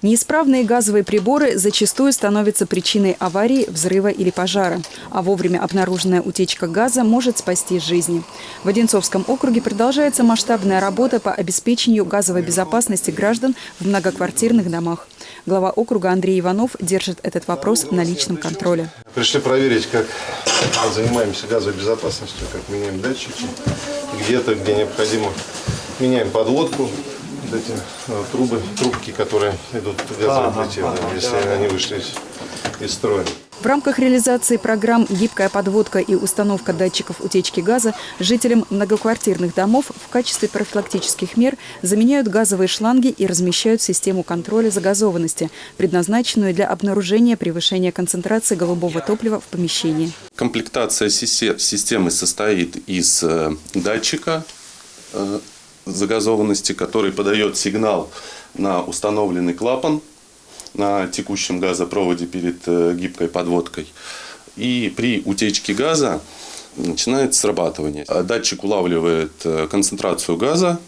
Неисправные газовые приборы зачастую становятся причиной аварии, взрыва или пожара. А вовремя обнаруженная утечка газа может спасти жизни. В Одинцовском округе продолжается масштабная работа по обеспечению газовой безопасности граждан в многоквартирных домах. Глава округа Андрей Иванов держит этот вопрос на личном контроле. Пришли проверить, как занимаемся газовой безопасностью, как меняем датчики, где-то, где необходимо, меняем подводку, вот эти э, трубы, трубки, которые идут плите, да, если они вышли из, из строя. В рамках реализации программ «Гибкая подводка» и установка датчиков утечки газа жителям многоквартирных домов в качестве профилактических мер заменяют газовые шланги и размещают систему контроля загазованности, предназначенную для обнаружения превышения концентрации голубого топлива в помещении. Комплектация системы состоит из э, датчика э, загазованности, который подает сигнал на установленный клапан на текущем газопроводе перед э, гибкой подводкой. И при утечке газа начинает срабатывание. Датчик улавливает э, концентрацию газа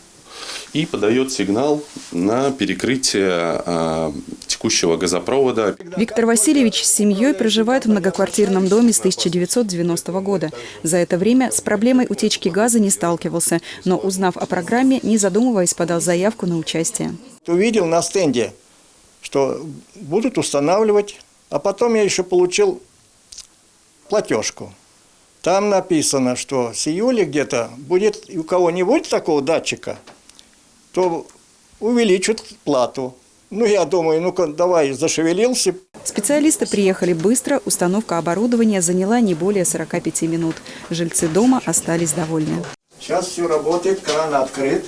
и подает сигнал на перекрытие э, текущего газопровода. Виктор Васильевич с семьей проживает в многоквартирном доме с 1990 года. За это время с проблемой утечки газа не сталкивался, но, узнав о программе, не задумываясь, подал заявку на участие. Увидел на стенде, что будут устанавливать, а потом я еще получил платежку. Там написано, что с июля где-то будет, у кого не будет такого датчика, то увеличат плату. Ну, я думаю, ну-ка, давай, зашевелился. Специалисты приехали быстро, установка оборудования заняла не более 45 минут. Жильцы дома остались довольны. Сейчас все работает, кран открыт.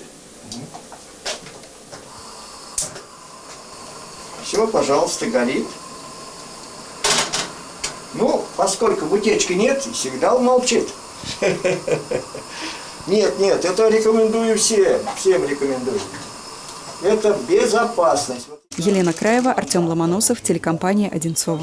Все, пожалуйста, горит. Ну, поскольку утечки нет, сигнал молчит. Нет, нет, это рекомендую всем, всем рекомендую. Это безопасность. Елена Краева, Артем Ломоносов, телекомпания «Одинцова».